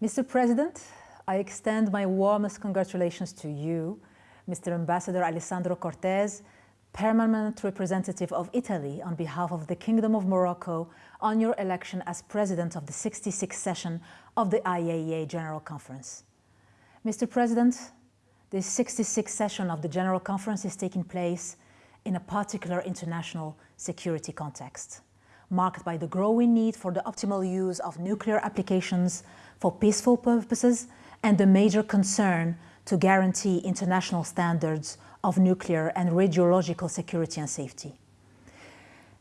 Mr. President, I extend my warmest congratulations to you, Mr. Ambassador Alessandro Cortese, Permanent Representative of Italy on behalf of the Kingdom of Morocco on your election as President of the 66th session of the IAEA General Conference. Mr. President, the 66th session of the General Conference is taking place in a particular international security context, marked by the growing need for the optimal use of nuclear applications for peaceful purposes and the major concern to guarantee international standards of nuclear and radiological security and safety.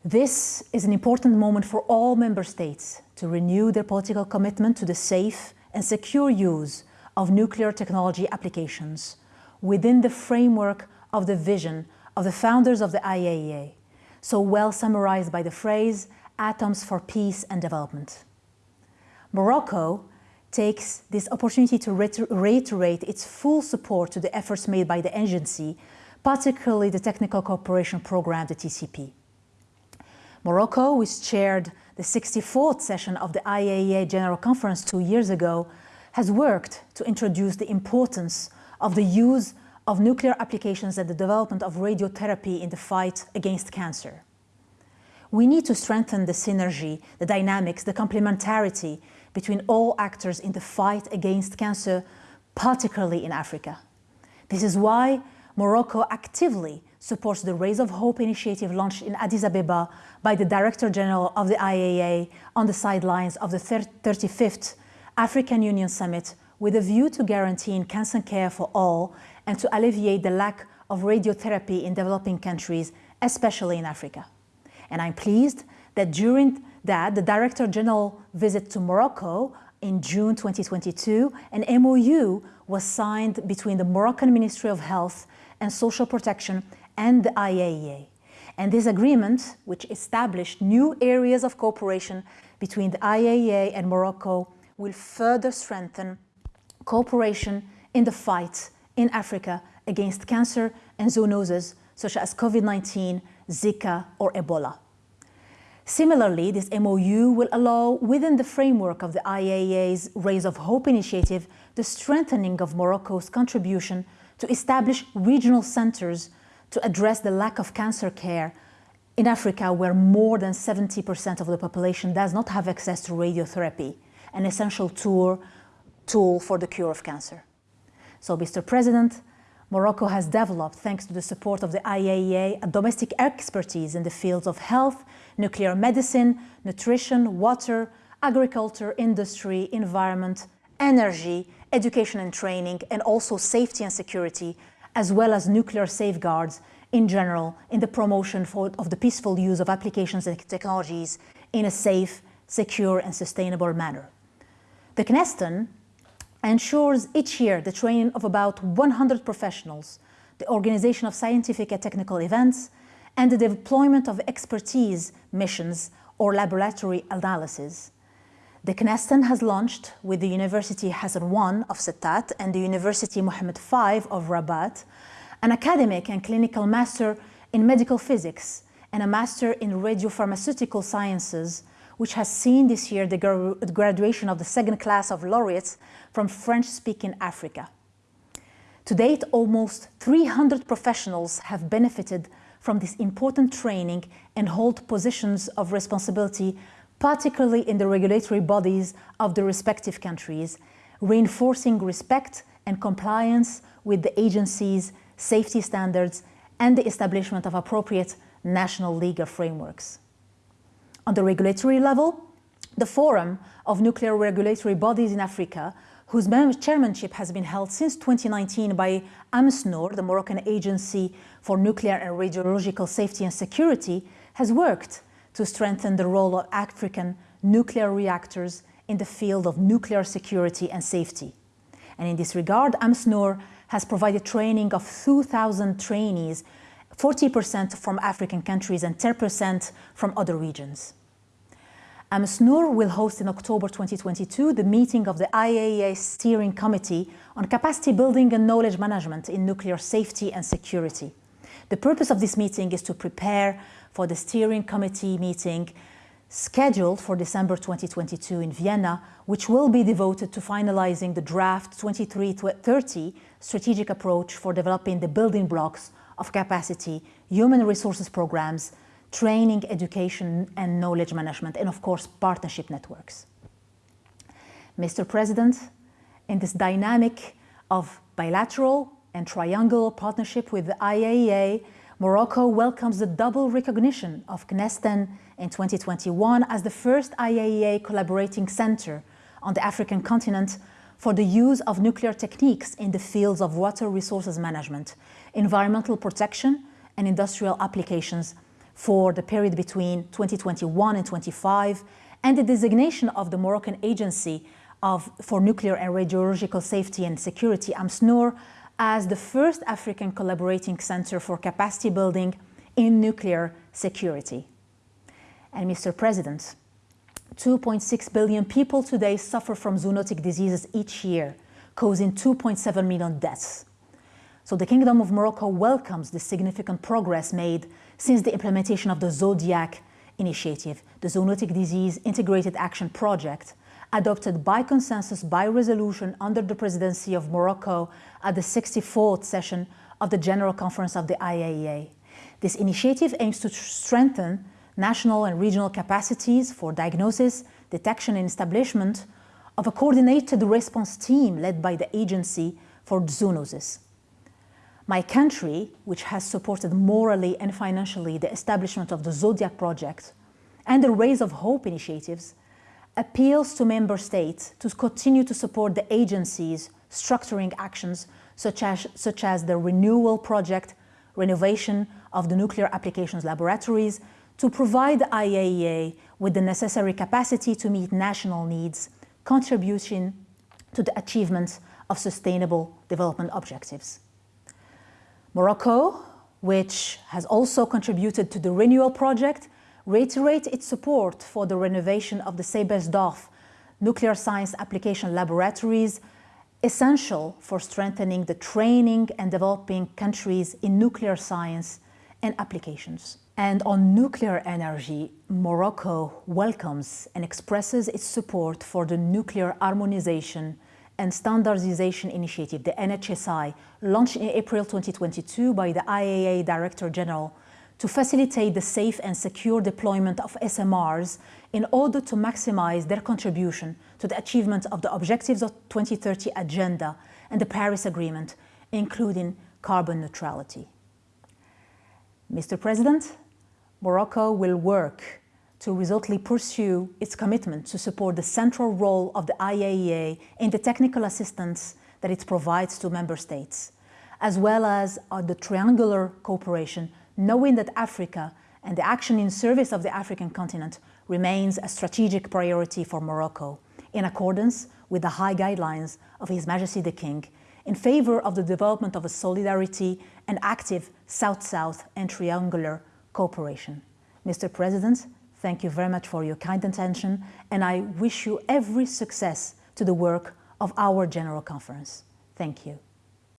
This is an important moment for all member states to renew their political commitment to the safe and secure use of nuclear technology applications within the framework of the vision of the founders of the IAEA, so well summarized by the phrase, atoms for peace and development. Morocco takes this opportunity to reiterate its full support to the efforts made by the agency, particularly the Technical Cooperation Program, the TCP. Morocco, which chaired the 64th session of the IAEA General Conference two years ago, has worked to introduce the importance of the use of nuclear applications and the development of radiotherapy in the fight against cancer. We need to strengthen the synergy, the dynamics, the complementarity between all actors in the fight against cancer, particularly in Africa. This is why Morocco actively supports the Rays of Hope initiative launched in Addis Ababa by the Director General of the IAEA on the sidelines of the 35th African Union Summit with a view to guaranteeing cancer care for all and to alleviate the lack of radiotherapy in developing countries, especially in Africa. And I'm pleased that during that, the Director General visit to Morocco in June 2022, an MOU was signed between the Moroccan Ministry of Health and Social Protection and the IAEA. And this agreement, which established new areas of cooperation between the IAEA and Morocco, will further strengthen cooperation in the fight in Africa against cancer and zoonoses such as COVID-19, Zika or Ebola. Similarly, this MOU will allow, within the framework of the IAEA's Rays of Hope initiative, the strengthening of Morocco's contribution to establish regional centers to address the lack of cancer care in Africa where more than 70% of the population does not have access to radiotherapy, an essential tool, tool for the cure of cancer. So, Mr. President, Morocco has developed, thanks to the support of the IAEA, a domestic expertise in the fields of health, nuclear medicine, nutrition, water, agriculture, industry, environment, energy, education and training, and also safety and security, as well as nuclear safeguards in general in the promotion for, of the peaceful use of applications and technologies in a safe, secure and sustainable manner. The CNESTEN ensures each year the training of about 100 professionals, the organization of scientific and technical events, and the deployment of expertise missions or laboratory analysis. The CNESTEN has launched with the University Hassan I of Settat and the University Mohammed V of Rabat an academic and clinical master in medical physics and a master in radiopharmaceutical sciences, which has seen this year the graduation of the second class of laureates from French-speaking Africa. To date, almost 300 professionals have benefited from this important training and hold positions of responsibility particularly in the regulatory bodies of the respective countries, reinforcing respect and compliance with the agency's safety standards and the establishment of appropriate national legal frameworks. On the regulatory level, the Forum of Nuclear Regulatory Bodies in Africa, whose chairmanship has been held since 2019 by AMSSNuR, the Moroccan Agency for Nuclear and Radiological Safety and Security, has worked to strengthen the role of African nuclear reactors in the field of nuclear security and safety. And in this regard, AMSSNuR has provided training of 2,000 trainees, 40% from African countries and 10% from other regions. AMSSNuR will host in October 2022 the meeting of the IAEA Steering Committee on Capacity Building and Knowledge Management in Nuclear Safety and Security. The purpose of this meeting is to prepare for the steering committee meeting scheduled for December 2022 in Vienna, which will be devoted to finalizing the draft 2330 strategic approach for developing the building blocks of capacity, human resources programs, training, education and knowledge management, and of course, partnership networks. Mr. President, in this dynamic of bilateral and triangular partnership with the IAEA, Morocco welcomes the double recognition of CNESTEN in 2021 as the first IAEA collaborating center on the African continent for the use of nuclear techniques in the fields of water resources management, environmental protection and industrial applications for the period between 2021 and 25, and the designation of the Moroccan Agency of, for Nuclear and Radiological Safety and Security, AMSSNuR, as the first African collaborating center for capacity building in nuclear security. And Mr. President, 2.6 billion people today suffer from zoonotic diseases each year, causing 2.7 million deaths. So the Kingdom of Morocco welcomes the significant progress made since the implementation of the Zodiac initiative, the Zoonotic Disease Integrated Action Project, adopted by consensus by resolution under the presidency of Morocco at the 64th session of the General Conference of the IAEA. This initiative aims to strengthen national and regional capacities for diagnosis, detection and establishment of a coordinated response team led by the Agency for Zoonoses. My country, which has supported morally and financially the establishment of the Zodiac Project and the Rays of Hope initiatives, appeals to member states to continue to support the agencies structuring actions such as, such as the ReNuAL project, renovation of the nuclear applications laboratories, to provide the IAEA with the necessary capacity to meet national needs, contribution to the achievement of sustainable development objectives. Morocco, which has also contributed to the ReNuAL project, reiterate its support for the renovation of the Seibersdorf nuclear science application laboratories, essential for strengthening the training and developing countries in nuclear science and applications. And on nuclear energy, Morocco welcomes and expresses its support for the Nuclear Harmonization and Standardization Initiative, the NHSI, launched in April 2022 by the IAEA Director General to facilitate the safe and secure deployment of SMRs in order to maximize their contribution to the achievement of the objectives of 2030 Agenda and the Paris Agreement, including carbon neutrality. Mr. President, Morocco will work to resolutely pursue its commitment to support the central role of the IAEA in the technical assistance that it provides to member states, as well as uh, the triangular cooperation knowing that Africa and the action in service of the African continent remains a strategic priority for Morocco, in accordance with the high guidelines of His Majesty the King, in favor of the development of a solidarity and active South-South and triangular cooperation. Mr. President, thank you very much for your kind attention, and I wish you every success to the work of our General Conference. Thank you.